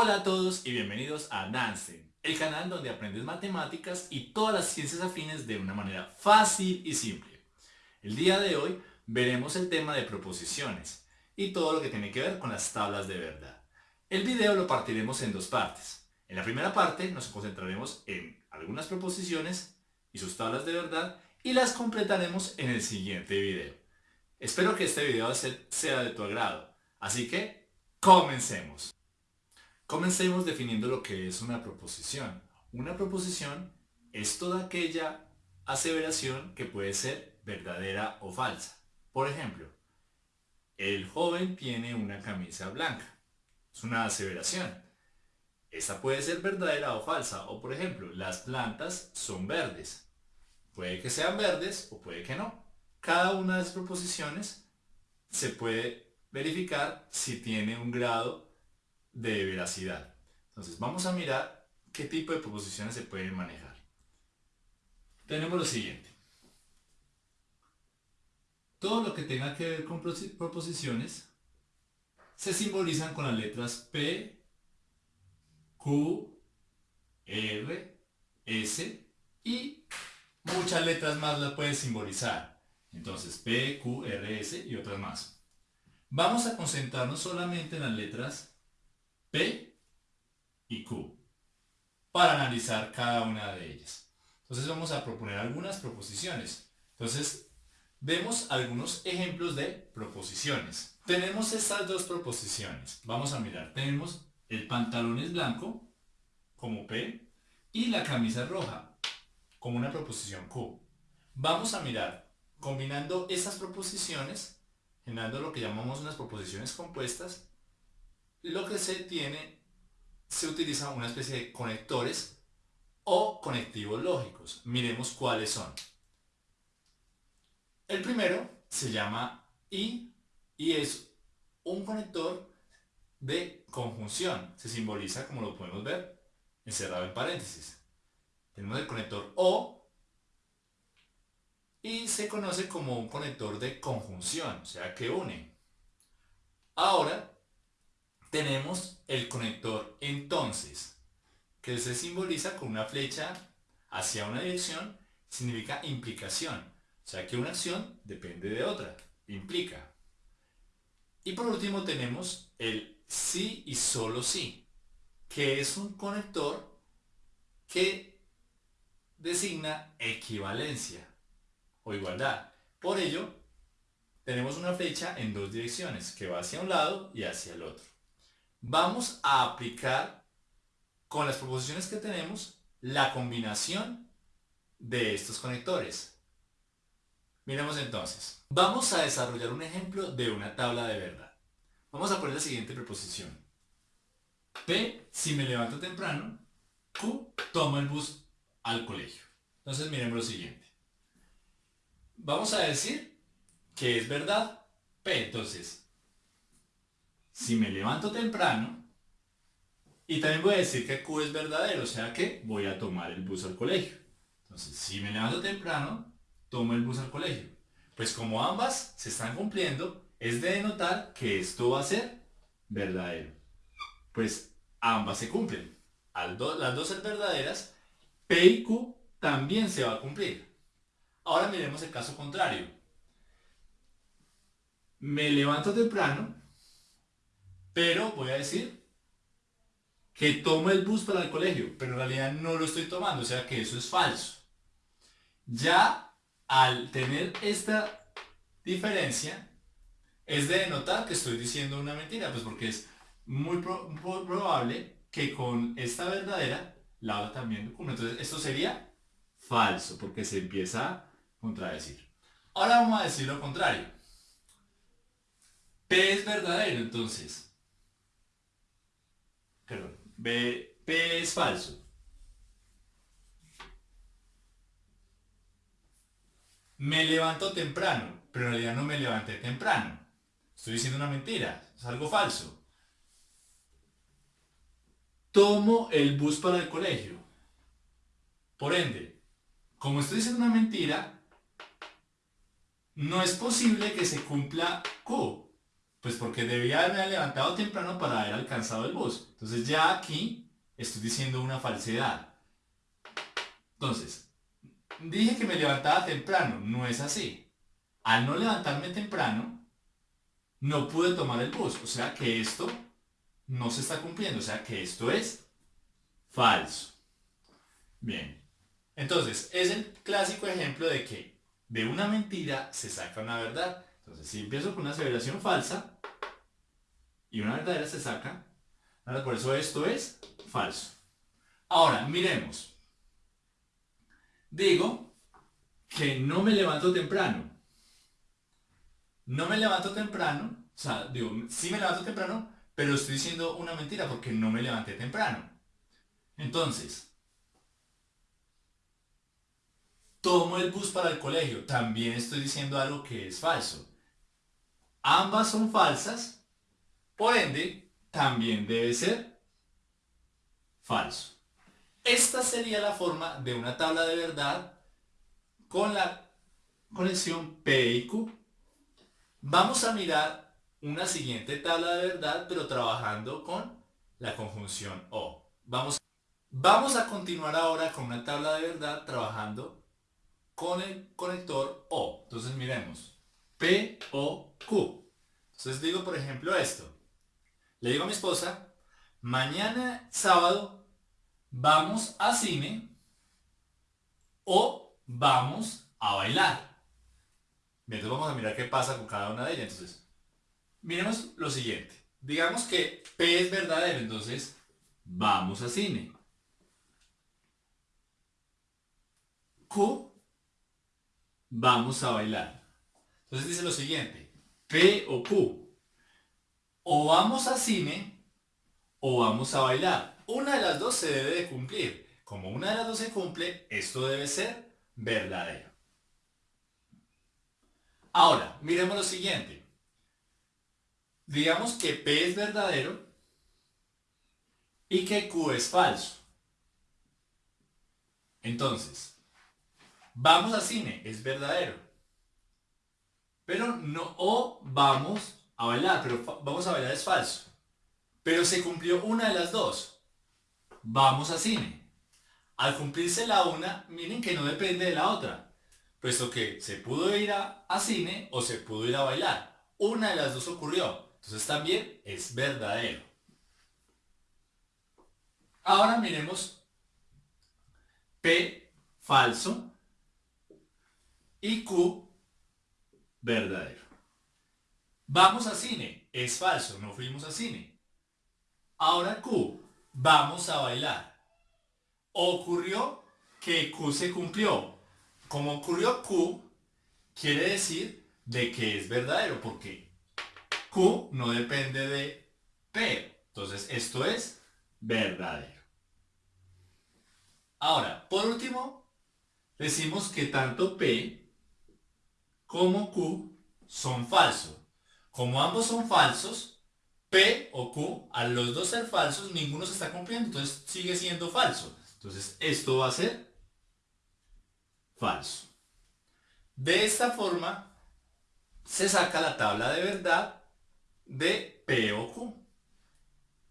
Hola a todos y bienvenidos a Dancing, el canal donde aprendes matemáticas y todas las ciencias afines de una manera fácil y simple. El día de hoy veremos el tema de proposiciones y todo lo que tiene que ver con las tablas de verdad. El video lo partiremos en dos partes. En la primera parte nos concentraremos en algunas proposiciones y sus tablas de verdad y las completaremos en el siguiente video. Espero que este video sea de tu agrado, así que comencemos. Comencemos definiendo lo que es una proposición. Una proposición es toda aquella aseveración que puede ser verdadera o falsa. Por ejemplo, el joven tiene una camisa blanca. Es una aseveración. Esta puede ser verdadera o falsa. O por ejemplo, las plantas son verdes. Puede que sean verdes o puede que no. Cada una de las proposiciones se puede verificar si tiene un grado de veracidad. Entonces vamos a mirar qué tipo de proposiciones se pueden manejar. Tenemos lo siguiente. Todo lo que tenga que ver con proposiciones se simbolizan con las letras P, Q, R, S y muchas letras más las pueden simbolizar. Entonces P, Q, R, S y otras más. Vamos a concentrarnos solamente en las letras P y Q para analizar cada una de ellas. Entonces vamos a proponer algunas proposiciones. Entonces vemos algunos ejemplos de proposiciones. Tenemos estas dos proposiciones. Vamos a mirar. Tenemos el pantalón es blanco como P y la camisa roja como una proposición Q. Vamos a mirar combinando estas proposiciones generando lo que llamamos unas proposiciones compuestas lo que se tiene, se utiliza una especie de conectores o conectivos lógicos. Miremos cuáles son. El primero se llama I y es un conector de conjunción. Se simboliza, como lo podemos ver, encerrado en paréntesis. Tenemos el conector O y se conoce como un conector de conjunción, o sea que une. Ahora tenemos el conector entonces, que se simboliza con una flecha hacia una dirección, significa implicación. O sea que una acción depende de otra, implica. Y por último tenemos el sí y solo sí, que es un conector que designa equivalencia o igualdad. Por ello, tenemos una flecha en dos direcciones, que va hacia un lado y hacia el otro vamos a aplicar con las proposiciones que tenemos la combinación de estos conectores. Miremos entonces. Vamos a desarrollar un ejemplo de una tabla de verdad. Vamos a poner la siguiente preposición. P, si me levanto temprano. Q, tomo el bus al colegio. Entonces miremos lo siguiente. Vamos a decir que es verdad P. Entonces, si me levanto temprano, y también voy a decir que Q es verdadero, o sea que voy a tomar el bus al colegio. Entonces, si me levanto temprano, tomo el bus al colegio. Pues como ambas se están cumpliendo, es de denotar que esto va a ser verdadero. Pues ambas se cumplen. Las dos ser verdaderas, P y Q también se va a cumplir. Ahora miremos el caso contrario. Me levanto temprano pero voy a decir que tomo el bus para el colegio, pero en realidad no lo estoy tomando, o sea que eso es falso. Ya al tener esta diferencia, es de denotar que estoy diciendo una mentira, pues porque es muy, probable que con esta verdadera la otra también cumple. Entonces esto sería falso, porque se empieza a contradecir. Ahora vamos a decir lo contrario. P es verdadero, entonces perdón, B, P es falso. Me levanto temprano, pero en realidad no me levanté temprano. Estoy diciendo una mentira, es algo falso. Tomo el bus para el colegio. Por ende, como estoy diciendo una mentira, no es posible que se cumpla Q. Pues porque debía haberme levantado temprano para haber alcanzado el bus. Entonces ya aquí estoy diciendo una falsedad. Entonces, dije que me levantaba temprano, no es así. Al no levantarme temprano, no pude tomar el bus. O sea que esto no se está cumpliendo. O sea que esto es falso. Bien. Entonces, es el clásico ejemplo de que de una mentira se saca una verdad. Entonces, si empiezo con una aseveración falsa y una verdadera se saca, por eso esto es falso. Ahora, miremos. Digo que no me levanto temprano. No me levanto temprano, o sea, digo, sí me levanto temprano, pero estoy diciendo una mentira porque no me levanté temprano. Entonces, tomo el bus para el colegio, también estoy diciendo algo que es falso. Ambas son falsas, por ende, también debe ser falso. Esta sería la forma de una tabla de verdad con la conexión P y Q. Vamos a mirar una siguiente tabla de verdad, pero trabajando con la conjunción O. Vamos, vamos a continuar ahora con una tabla de verdad trabajando con el conector O. Entonces miremos. P, O, Q. Entonces digo, por ejemplo, esto. Le digo a mi esposa, mañana sábado vamos a cine o vamos a bailar. Entonces vamos a mirar qué pasa con cada una de ellas. Entonces, miremos lo siguiente. Digamos que P es verdadero, entonces vamos a cine. Q, vamos a bailar. Entonces dice lo siguiente, P o Q, o vamos a cine o vamos a bailar. Una de las dos se debe de cumplir. Como una de las dos se cumple, esto debe ser verdadero. Ahora, miremos lo siguiente. Digamos que P es verdadero y que Q es falso. Entonces, vamos a cine, es verdadero. Pero no, o vamos a bailar, pero vamos a bailar es falso. Pero se cumplió una de las dos. Vamos a cine. Al cumplirse la una, miren que no depende de la otra. Puesto que se pudo ir a, cine o se pudo ir a bailar. Una de las dos ocurrió. Entonces también es verdadero. Ahora miremos P falso y Q verdadero. Vamos a cine. Es falso, no fuimos a cine. Ahora Q. Vamos a bailar. Ocurrió que Q se cumplió. Como ocurrió Q, quiere decir de que es verdadero, porque Q no depende de P. Entonces esto es verdadero. Ahora, por último, decimos que tanto P como Q son falsos. Como ambos son falsos, P o Q, a los dos ser falsos, ninguno se está cumpliendo, entonces sigue siendo falso. Entonces esto va a ser falso. De esta forma se saca la tabla de verdad de P o Q.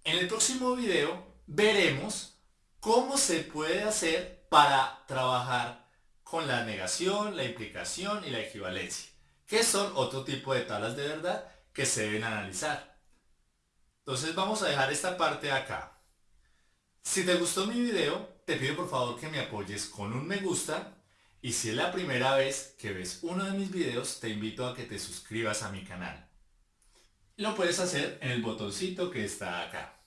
En el próximo video veremos cómo se puede hacer para trabajar con la negación, la implicación y la equivalencia, que son otro tipo de tablas de verdad que se deben analizar. Entonces vamos a dejar esta parte acá. Si te gustó mi video, te pido por favor que me apoyes con un me gusta y si es la primera vez que ves uno de mis videos, te invito a que te suscribas a mi canal. Lo puedes hacer en el botoncito que está acá.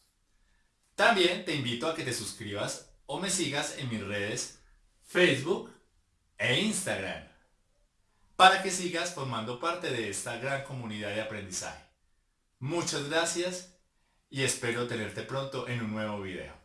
También te invito a que te suscribas o me sigas en mis redes Facebook e Instagram para que sigas formando parte de esta gran comunidad de aprendizaje. Muchas gracias y espero tenerte pronto en un nuevo video.